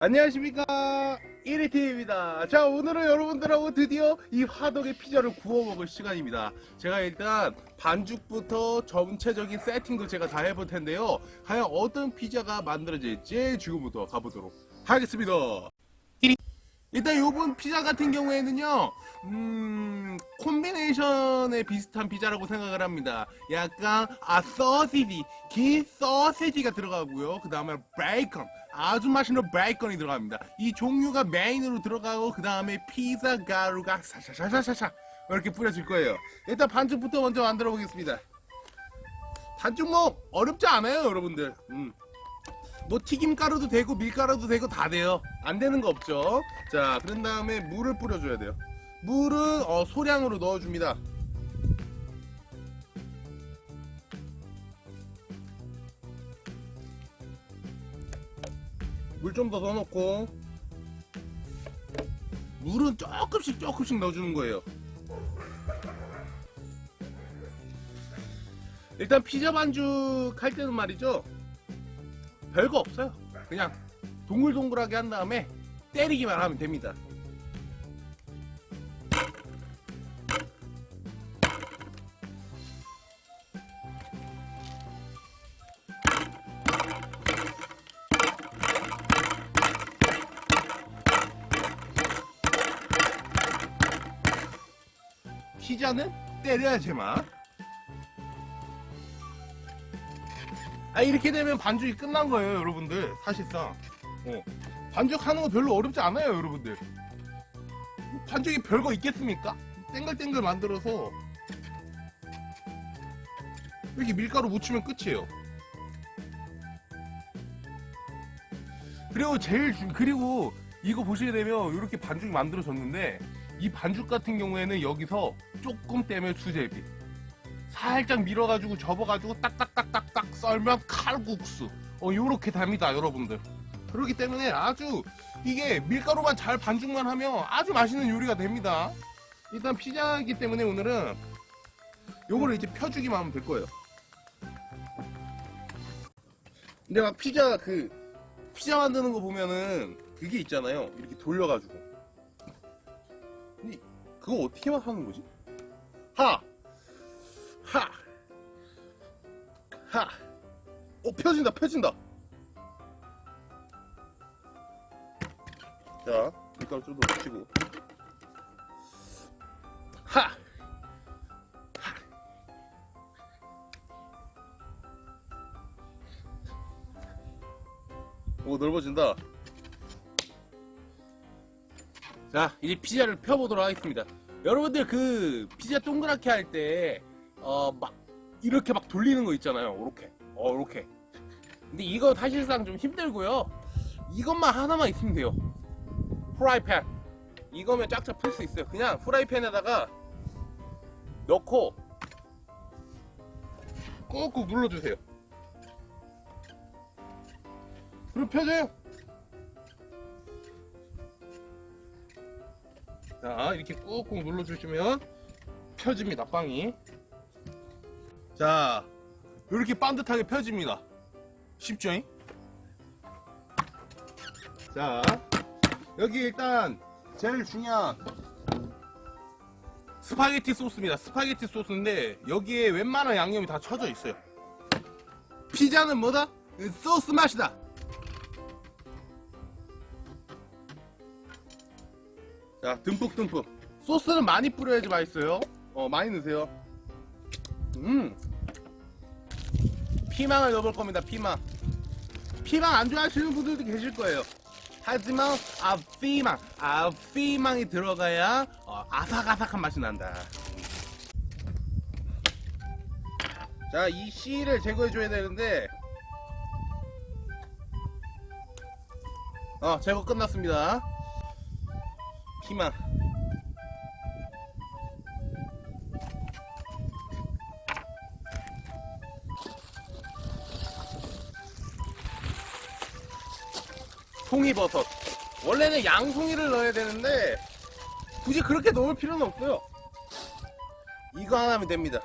안녕하십니까? 1위팀입니다. 자 오늘은 여러분들하고 드디어 이 화덕의 피자를 구워 먹을 시간입니다. 제가 일단 반죽부터 전체적인 세팅도 제가 다 해볼 텐데요. 과연 어떤 피자가 만들어질지 지금부터 가보도록 하겠습니다. 일단 요번 피자 같은 경우에는요 음 콤비네이션에 비슷한 피자라고 생각을 합니다. 약간 아 소시지 긴 소시지가 들어가고요. 그 다음에 베이컨 아주 맛있는 베이컨이 들어갑니다. 이 종류가 메인으로 들어가고 그 다음에 피자 가루가 사샤샤샤샤 이렇게 뿌려질 거예요. 일단 반죽부터 먼저 만들어 보겠습니다. 반죽 뭐 어렵지 않아요 여러분들. 음. 뭐 튀김가루도 되고 밀가루도 되고 다 돼요. 안 되는 거 없죠. 자 그런 다음에 물을 뿌려줘야 돼요. 물은 어, 소량으로 넣어줍니다 물 좀 더 넣어놓고 물은 조금씩 조금씩 넣어주는 거예요. 일단 피자 반죽 할 때는 말이죠. 별거 없어요. 그냥 동글동글하게 한 다음에 때리기만 하면 됩니다 피자는 때려야지만 아 이렇게 되면 반죽이 끝난 거예요 여러분들 사실상 어. 반죽하는 거 별로 어렵지 않아요 여러분들 반죽이 별거 있겠습니까? 땡글땡글 만들어서 여기 밀가루 묻히면 끝이에요 그리고 제일 중 그리고 이거 보시게 되면 이렇게 반죽이 만들어졌는데 이 반죽 같은 경우에는 여기서 조금 떼면 수제비. 살짝 밀어가지고 접어가지고 딱딱딱딱딱 썰면 칼국수. 어 요렇게 됩니다 여러분들. 그렇기 때문에 아주 이게 밀가루만 잘 반죽만 하면 아주 맛있는 요리가 됩니다. 일단 피자이기 때문에 오늘은 요거를 이제 펴주기만 하면 될 거예요. 근데 막 피자 그 피자 만드는 거 보면은 그게 있잖아요. 이렇게 돌려가지고 그거 어떻게 하는 거지? 하! 하! 하! 어, 펴진다, 펴진다! 자, 밀가루 좀더 묻히고. 하! 하! 오, 넓어진다. 자, 이제 피자를 펴보도록 하겠습니다. 여러분들 그 피자 동그랗게 할 때 어 막 이렇게 막 돌리는 거 있잖아요. 이렇게, 어 이렇게. 근데 이거 사실상 좀 힘들고요. 이것만 하나만 있으면 돼요. 프라이팬. 이거면 쫙쫙 펼 수 있어요. 그냥 프라이팬에다가 넣고 꾹꾹 눌러주세요. 그럼 펴져요. 자 이렇게 꾹꾹 눌러주시면 펴집니다 빵이. 자 이렇게 반듯하게 펴집니다. 쉽죠? 자 여기 일단 제일 중요한 스파게티 소스입니다. 스파게티 소스인데 여기에 웬만한 양념이 다 쳐져 있어요. 피자는 뭐다? 소스 맛이다 자 듬뿍듬뿍. 소스는 많이 뿌려야지 맛있어요. 어 많이 넣으세요. 음. 피망을 넣어볼 겁니다 피망. 피망 안 좋아하시는 분들도 계실 거예요. 하지만 아 피망. 아 피망이 들어가야 어, 아삭아삭한 맛이 난다. 자 이 씨를 제거해 줘야 되는데. 어 제거 끝났습니다 피망 송이버섯. 원래는 양송이를 넣어야 되는데 굳이 그렇게 넣을 필요는 없어요. 이거 하나면 됩니다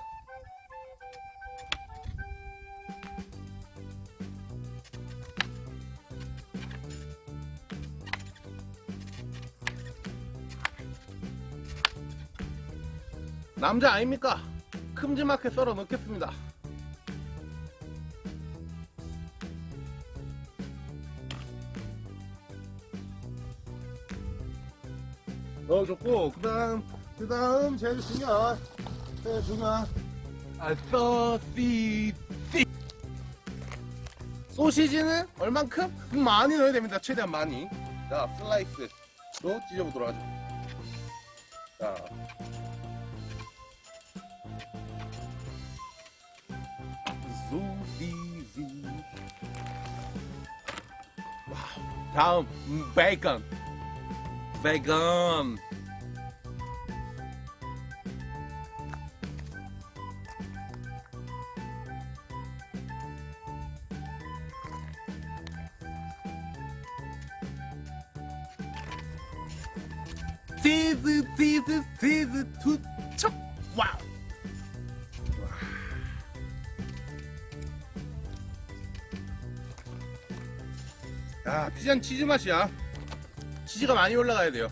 남자 아닙니까? 큼지막하게 썰어 넣겠습니다. 넣어줬고 그 다음 그 다음 제일 중요한 제일 중요한 아 소시지 소시지는 얼만큼? 많이 넣어야 됩니다. 최대한 많이. 자 슬라이스로 찢어보도록 하죠. 자 소시지 와우 다음 음, 베이컨 야 피자는 치즈 맛이야. 치즈가 많이 올라가야 돼요.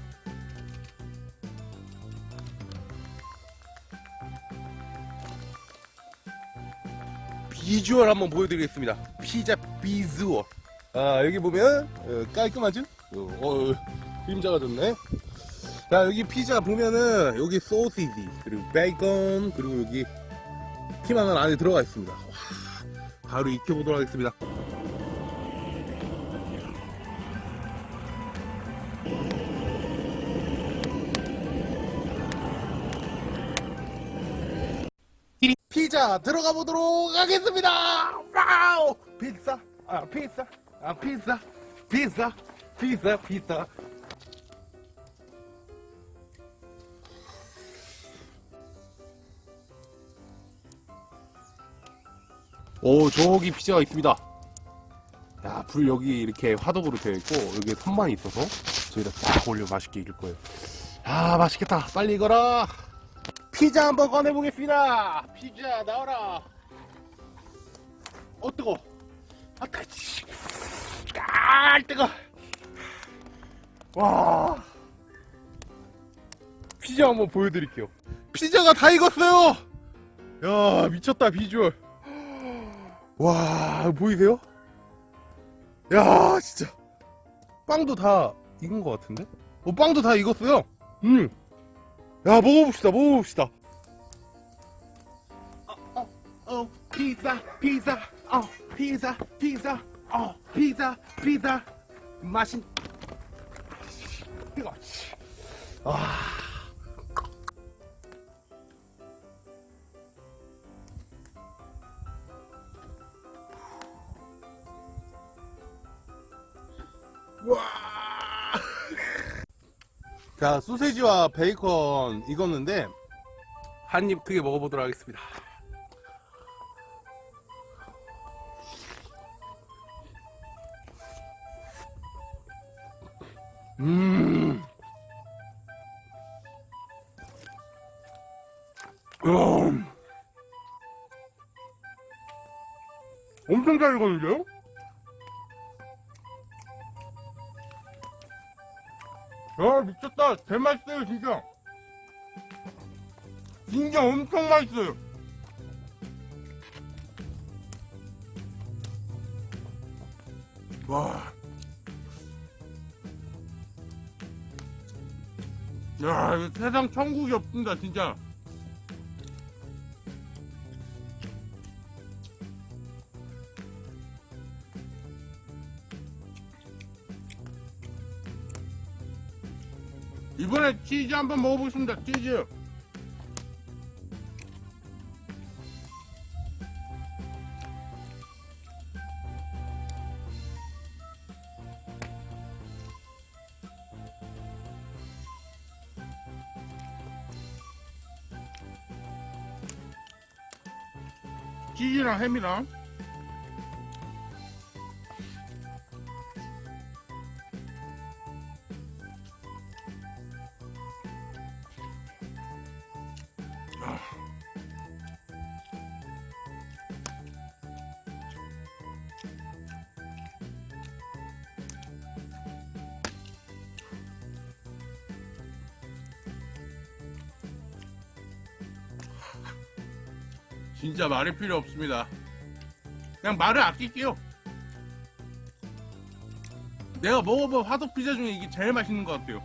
비주얼 한번 보여드리겠습니다. 피자 비주얼. 아 여기 보면 어, 깔끔하죠? 어, 어, 그림자가 좋네. 자 여기 피자 보면은 여기 소시지 그리고 베이컨 그리고 여기 피망은 안에 들어가 있습니다. 와, 바로 익혀보도록 하겠습니다 자 들어가 보도록 하겠습니다. 와우! 피자. 아 피자. 아 피자. 피자. 피자 피자. 오 저기 피자가 있습니다. 야 불 여기 이렇게 화덕으로 되어 있고 여기에 선반이 있어서 저희가 딱 올려 맛있게 익을 거예요. 아 맛있겠다. 빨리 익어라 피자 한번 꺼내 보겠습니다. 피자 나와라. 어 뜨거 아 뜨거치 아 뜨거. 와. 피자 한번 보여드릴게요. 피자가 다 익었어요. 야 미쳤다 비주얼. 와 보이세요? 야 진짜. 빵도 다 익은 것 같은데? 어 빵도 다 익었어요. 음 야 먹어봅시다 먹어봅시다. 어, 어, 어 피자 피자 어 피자 피자 어 피자 피자. 맛있 뜨거. 아. 와. 자, 소세지와 베이컨 익었는데 한 입 크게 먹어보도록 하겠습니다. 음. 음. 엄청 잘 익었는데요? 야 미쳤다 개맛있어요 진짜 진짜 엄청 맛있어요 와. 야, 세상 천국이 없습니다, 진짜. 이번에 치즈 한번 먹어보겠습니다, 치즈. 치즈랑 햄이랑 진짜 말이 필요 없습니다. 그냥 말을 아낄게요. 내가 먹어본 화덕 피자 중에 이게 제일 맛있는 것 같아요.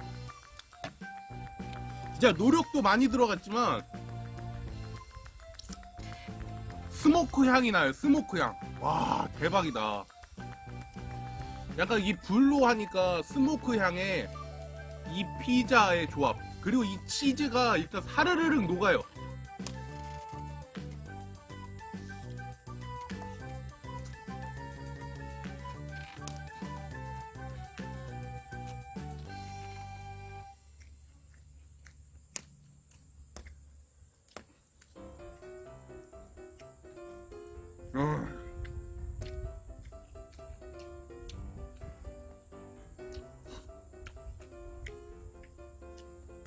진짜 노력도 많이 들어갔지만 smoke 향이 나요. smoke 향. 와 대박이다. 약간 이 불로 하니까 smoke 향에 이 피자의 조합 그리고 이 치즈가 일단 사르르륵 녹아요.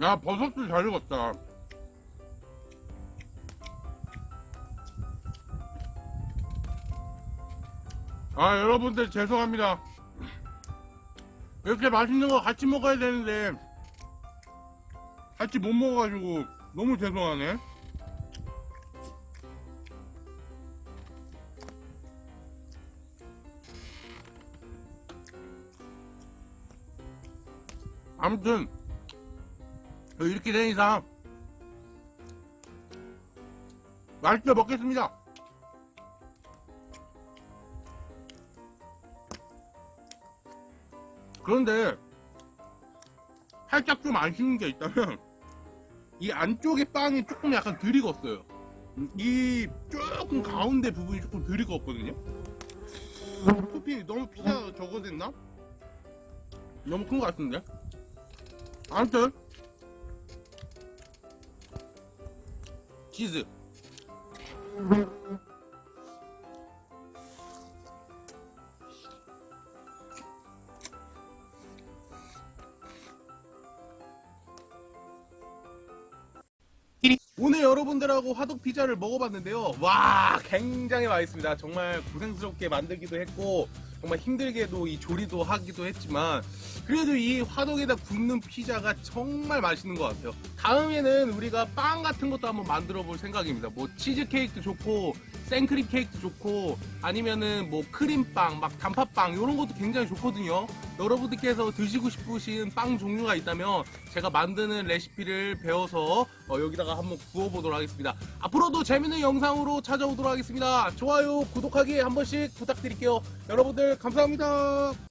야 버섯도 잘 익었다. 아 여러분들 죄송합니다. 이렇게 맛있는 거 같이 먹어야 되는데 같이 못 먹어가지고 너무 죄송하네. 아무튼 이렇게 된 이상 맛있게 먹겠습니다. 그런데 살짝 좀 아쉬운 게 있다면 이 안쪽에 빵이 조금 약간 덜 익었어요. 이 조금 가운데 부분이 조금 덜 익었거든요. 토핑 너무 피자 됐나? 너무 큰 것 같은데? 아무튼 치즈 오늘 여러분들하고 화덕 피자를 먹어봤는데요. 와, 굉장히 맛있습니다. 정말 고생스럽게 만들기도 했고, 정말 힘들게도 이 조리도 하기도 했지만, 그래도 이 화덕에다 굽는 피자가 정말 맛있는 것 같아요. 다음에는 우리가 빵 같은 것도 한번 만들어 볼 생각입니다. 뭐 치즈 케이크도 좋고, 생크림 케이크도 좋고, 아니면은 뭐 크림빵, 막 단팥빵, 이런 것도 굉장히 좋거든요. 여러분들께서 드시고 싶으신 빵 종류가 있다면, 제가 만드는 레시피를 배워서 어, 여기다가 한번 구워보도록 하겠습니다. 앞으로도 재밌는 영상으로 찾아오도록 하겠습니다. 좋아요, 구독하기 한 번씩 부탁드릴게요. 여러분들 감사합니다.